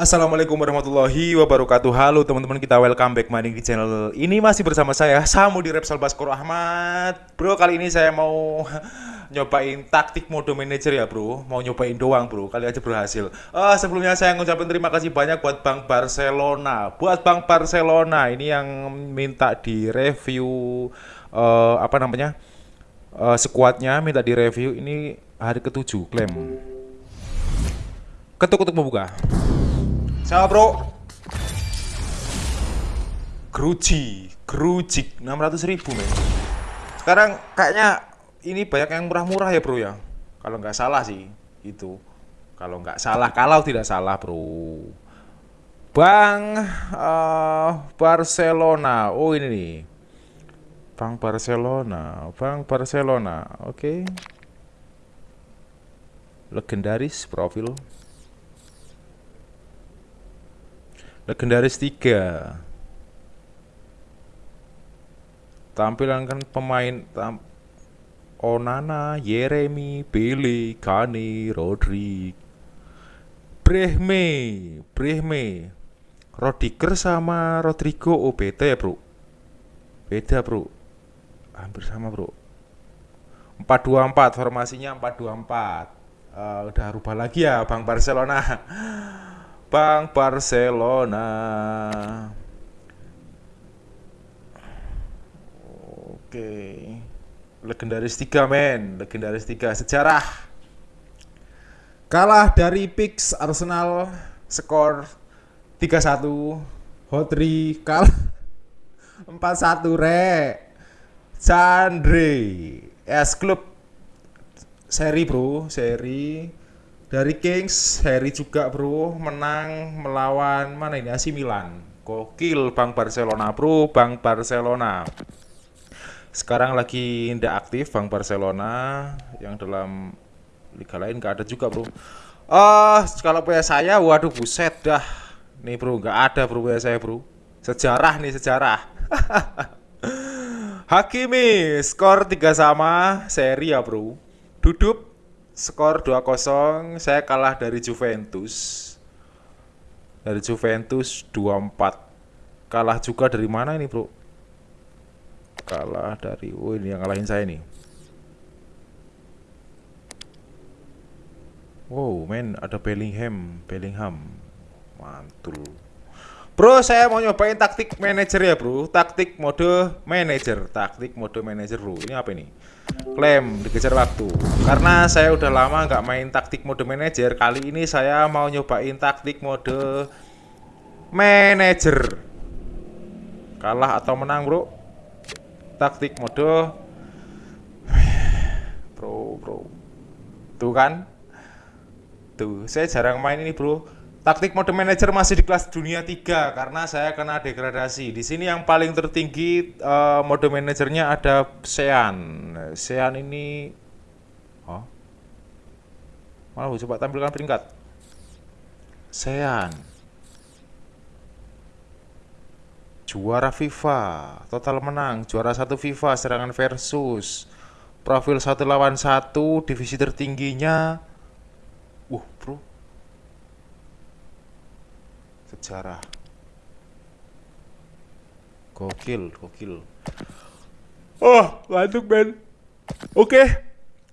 Assalamualaikum warahmatullahi wabarakatuh. Halo teman-teman kita welcome back maning di channel ini. Masih bersama saya Samu di Repsol Baskoro Ahmad. Bro kali ini saya mau nyobain taktik mode manager ya bro. Mau nyobain doang bro. Kali aja berhasil. Uh, Sebelumnya saya ngucapin terima kasih banyak buat Bank Barcelona. Buat Bank Barcelona ini yang minta di review uh, Apa namanya? Uh, Sekuatnya minta di review ini hari ketujuh klaim Ketuk-ketuk membuka Siapa bro? Gruji, Grujik 600 ribu men. Sekarang kayaknya ini banyak yang murah-murah ya bro ya. Kalau nggak salah sih itu. Kalau nggak salah, kalau tidak salah bro. Bang uh, Barcelona. Oh ini nih. Bang Barcelona Bang Barcelona. Oke. Okay. Legendaris profil Legendaris 3 Tampilan kan pemain tam Onana, Yeremi, Billy, Kani, Rodri Brehme Brehme. Rodiger sama Rodrigo. Oh beda ya bro? Beda bro. Hampir sama bro. 424 formasinya 424 uh, Udah rubah lagi ya Bang Barcelona Bang Barcelona. Oke. Legendaris 3 men, legendaris 3 sejarah. Kalah dari Pix Arsenal skor 3-1. Hotri kalah 4-1 re. Chandre S Club seri bro, seri dari Kings Harry juga bro. Menang melawan mana ini? AC Milan. Gokil Bang Barcelona bro. Bang Barcelona. Sekarang lagi tidak aktif Bang Barcelona. Yang dalam liga lain gak ada juga bro. Uh, kalau punya saya waduh buset dah. Nih bro nggak ada bro punya saya bro. Sejarah nih sejarah. Hakimi skor 3 sama seri ya bro. Duduk skor 2-0 saya kalah dari Juventus. Dari Juventus 2-4 kalah juga dari mana ini bro? Kalah dari oh ini yang ngalahin saya nih wow men ada Bellingham Bellingham. Mantul Bro, saya mau nyobain taktik manager ya, Bro. Taktik mode manager, taktik mode manager, Bro. Ini apa ini? Klaim dikejar waktu. Karena saya udah lama nggak main taktik mode manager, kali ini saya mau nyobain taktik mode manager. Kalah atau menang, Bro? Taktik mode Bro, Bro. Tuh kan? Tuh, saya jarang main ini, Bro Taktik mode manager masih di kelas dunia 3 karena saya kena degradasi. Di sini yang paling tertinggi uh, mode manajernya ada Sean. Sean ini oh. Malah coba tampilkan peringkat. Sean. Juara FIFA, total menang, juara satu FIFA serangan versus profil satu lawan satu, divisi tertingginya. Uh, bro, sejarah. Gokil gokil. Oh lanjut Ben. Oke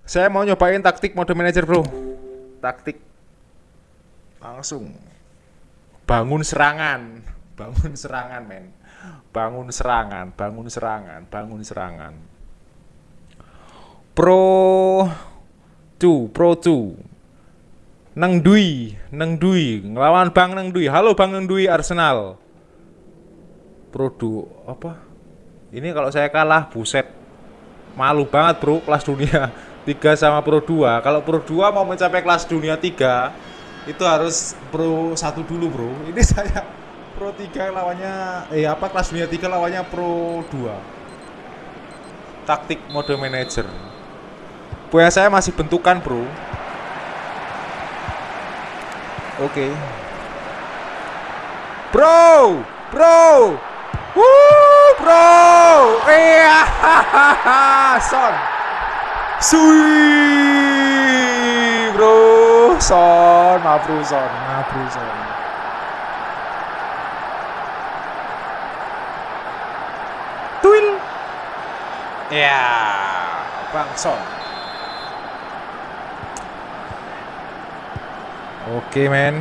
saya mau nyobain taktik mode manager bro. Taktik langsung. Bangun serangan. Bangun serangan men. Bangun serangan bangun serangan bangun serangan. Pro 2 pro 2 Neng Dui, Neng Dui, ngelawan Bang Neng Dui. Halo Bang Neng Dui Arsenal. Produ apa? Ini kalau saya kalah, buset. Malu banget, Bro, kelas dunia 3 sama Pro 2. Kalau Pro 2 mau mencapai kelas dunia 3, itu harus Pro 1 dulu, Bro. Ini saya Pro 3 lawannya eh apa kelas dunia 3 lawannya Pro 2. Taktik mode manager. Punya saya masih bentukan, Bro. Oke. Okay. Bro, bro. Wuh, bro. Iya. Son. Sui, bro. Son, maaf bro, son. Maaf bro, son. Tuil. Ya, yeah. Bang Son. Oke, men.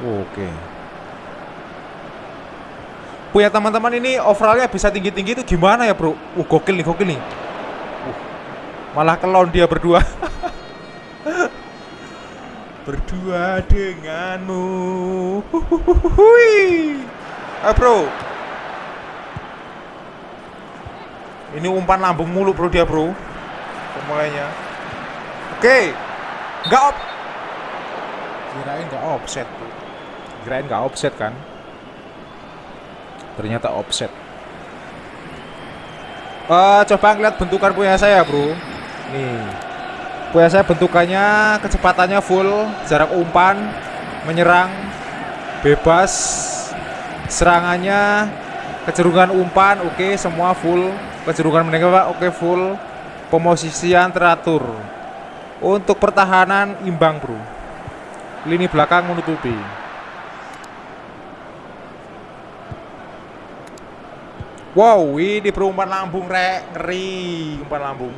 Oke. Punya teman-teman ini overallnya bisa tinggi-tinggi itu gimana ya, Bro? Uh, gokil nih, gokil nih. Uh, malah kelon dia berdua. berdua denganmu. Hui. Eh, Bro. Ini umpan lambung mulu, Bro, dia, Bro. Pemulainya. Oke. Enggak op. Kirain enggak offset. Kirain enggak offset kan? Ternyata offset. Uh, coba ngeliat bentukan punya saya, Bro. Nih. Punya saya bentukannya kecepatannya full, jarak umpan, menyerang bebas, serangannya kecerungan umpan oke okay, semua full kecerungan menengah oke okay, full pemosisian teratur untuk pertahanan imbang bro. Lini belakang menutupi. Wow ini berumpan lambung rek. Ngeri umpan lambung.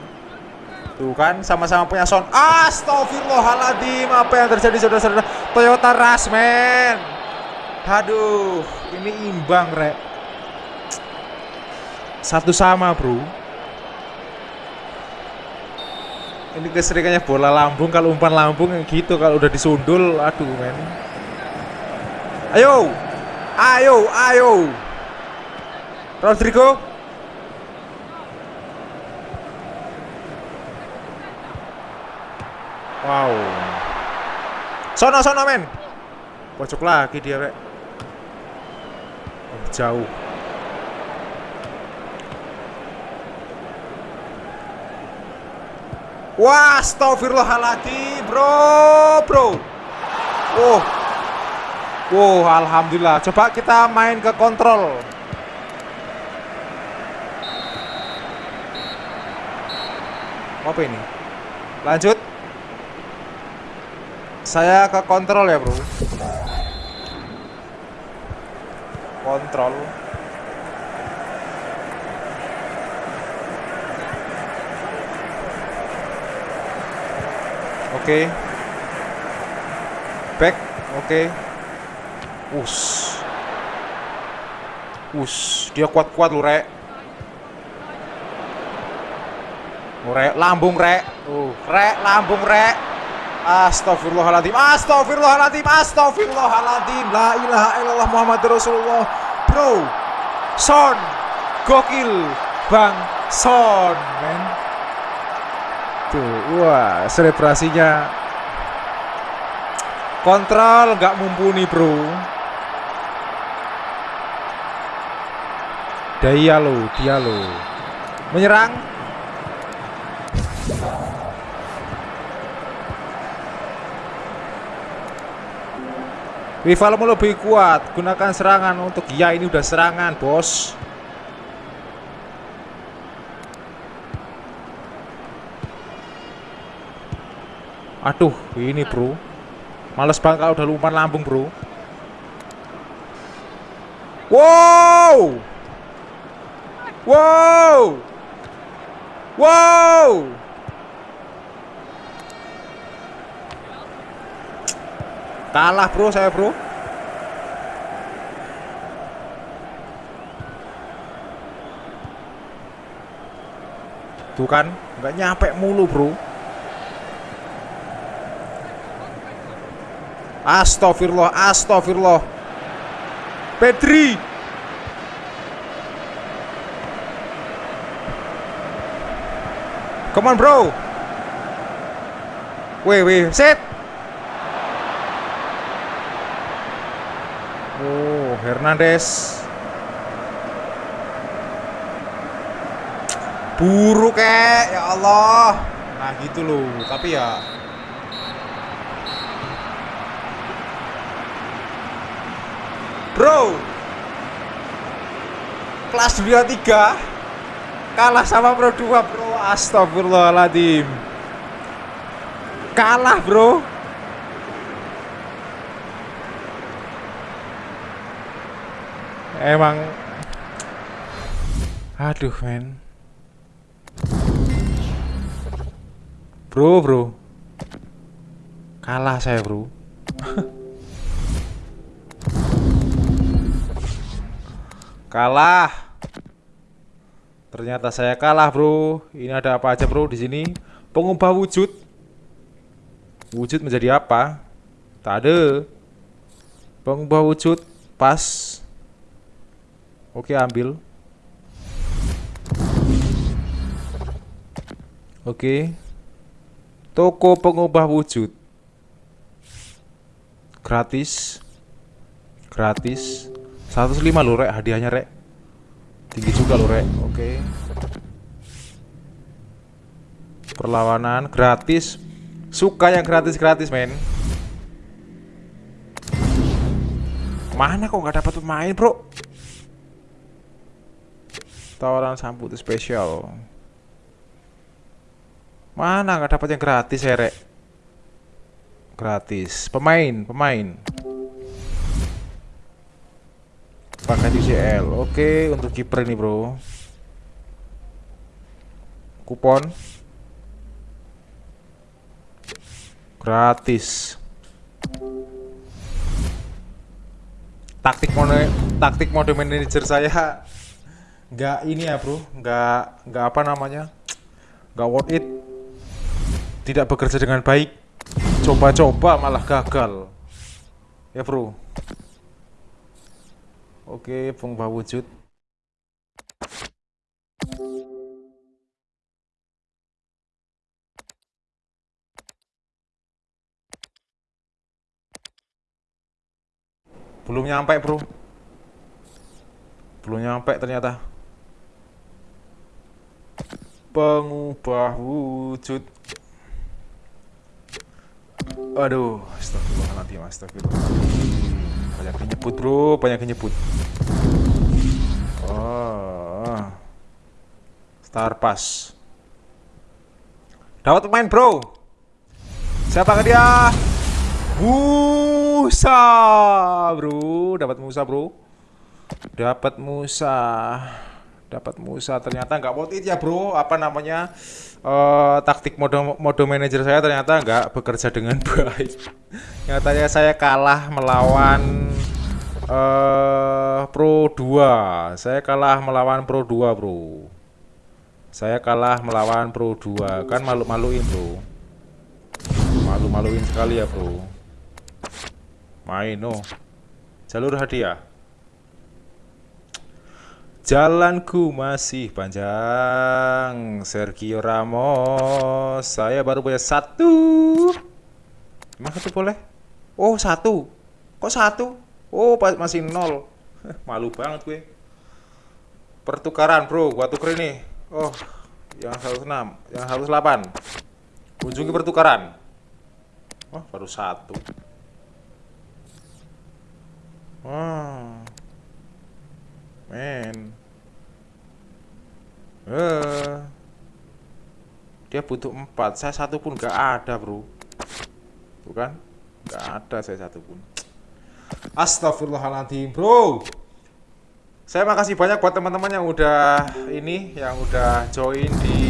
Tuh kan sama-sama punya sound. Astagfirullahaladzim Apa yang terjadi saudara-saudara? Toyota Rush man Aduh Ini imbang rek. Satu sama bro ini keseringannya bola lambung kalau umpan lambung gitu kalau udah disundul aduh men. Ayo ayo ayo. Rodrigo. Wow. Sono sono men. Pojok lagi dia rek oh, jauh Wah, astagfirullahaladzim, bro, bro. Oh, wow, alhamdulillah. Coba kita main ke kontrol. Apa ini? Lanjut. Saya ke kontrol ya, bro. Kontrol. Okay. Back. Oke. Okay. Us. Us, dia kuat-kuat lu, Rek. Rek, lambung, Rek. Uh, Rek, lambung, Rek. Astagfirullahaladzim Astagfirullahaladzim Astagfirullahaladzim La ilaha illallah Muhammad Rasulullah Bro Son Gokil Bang Son men wah, selebrasinya kontrol nggak mumpuni, bro. Dia lo, dia lo. Menyerang. Rivalmu lebih kuat, gunakan serangan untuk ya ini udah serangan, bos. Aduh, ini bro. Males banget kalau udah umpan lambung bro. Wow! Wow! Wow! Kalah bro saya bro. Tuh kan, nggak nyampe mulu bro. Astagfirullah, astagfirullah. Pedri. Come on, bro. Wait, wait, set. Oh, Hernandez. Buruk kek, ya Allah. Nah, gitu loh. Tapi ya Bro Kelas dunia 3 Kalah sama Pro 2 bro Astagfirullahaladzim Kalah bro Emang Aduh, men. Bro, bro. Kalah saya, bro. kalah. Ternyata saya kalah, bro. Ini ada apa aja, bro, di sini? Pengubah wujud. Wujud menjadi apa? Tak ada. Pengubah wujud pas. Oke, ambil. Oke. Toko pengubah wujud. Gratis. Gratis. 105 loh rek hadiahnya rek. Tinggi juga loh rek. Oke. Perlawanan gratis. Suka yang gratis-gratis, men. Mana kok nggak dapat pemain, Bro? Tawaran sambut spesial. Mana nggak dapat yang gratis ya, Rek? Gratis. Pemain, pemain. Pakai UCL. Oke, untuk kiper ini, Bro. Kupon. Gratis. Taktik mode taktik mode manager saya nggak ini ya, Bro. Nggak nggak apa namanya? Nggak worth it tidak bekerja dengan baik coba-coba malah gagal ya bro oke pengubah wujud. Belum nyampe bro. Belum nyampe ternyata. Pengubah wujud. Aduh, astagfirullahaladzim, astagfirullahaladzim. Banyak nyebut bro, banyak nyebut. Oh. Star Pass. Dapat pemain bro. Siapa dia? Musa, bro. Dapat Musa, bro. Dapat Musa. Dapat Musa. Ternyata nggak worth it ya, bro. Apa namanya? uh, taktik mode mode manajer saya ternyata nggak bekerja dengan baik. Nyatanya saya kalah melawan uh, Pro 2. Saya kalah melawan Pro 2, Bro. Saya kalah melawan Pro 2. Kan malu-maluin, Bro. Malu-maluin sekali ya, Bro. Main, oh. Jalur hadiah. Jalanku masih panjang Sergio Ramos. Saya baru punya satu. Emang satu boleh? Oh satu. Kok satu? Oh masih nol. Malu banget gue. Pertukaran bro Gua tuker ini. Oh Yang 106 Yang 108 Kunjungi pertukaran. Oh baru satu. Oh Men Eh, dia butuh empat. Saya satu pun nggak ada, bro. Bukan? Nggak ada saya satu pun. Astagfirullahaladzim, bro. Saya makasih banyak buat teman-teman yang udah ini, yang udah join di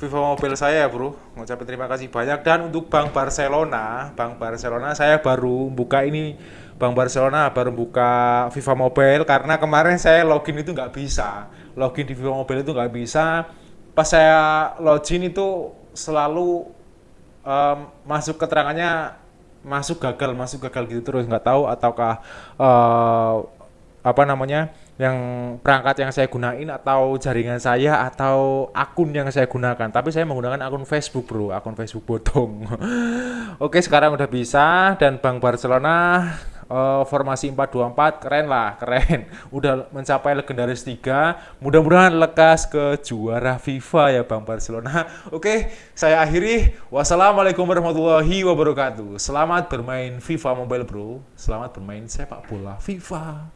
Viva Mobile saya, bro. Ngucapin terima kasih banyak. Dan untuk Bank Barcelona, Bank Barcelona saya baru buka ini Bank Barcelona baru buka FIFA Mobile karena kemarin saya login itu nggak bisa login di FIFA Mobile itu nggak bisa. Pas saya login itu selalu um, masuk keterangannya masuk gagal masuk gagal gitu terus nggak tahu ataukah uh, apa namanya yang perangkat yang saya gunain atau jaringan saya atau akun yang saya gunakan. Tapi saya menggunakan akun Facebook bro akun Facebook botong oke sekarang udah bisa dan Bank Barcelona uh, formasi 424 keren lah, keren. Udah mencapai legendaris 3. Mudah-mudahan lekas ke juara FIFA ya Bang Barcelona. Oke, saya akhiri. Wassalamualaikum warahmatullahi wabarakatuh. Selamat bermain FIFA Mobile Bro. Selamat bermain sepak bola FIFA.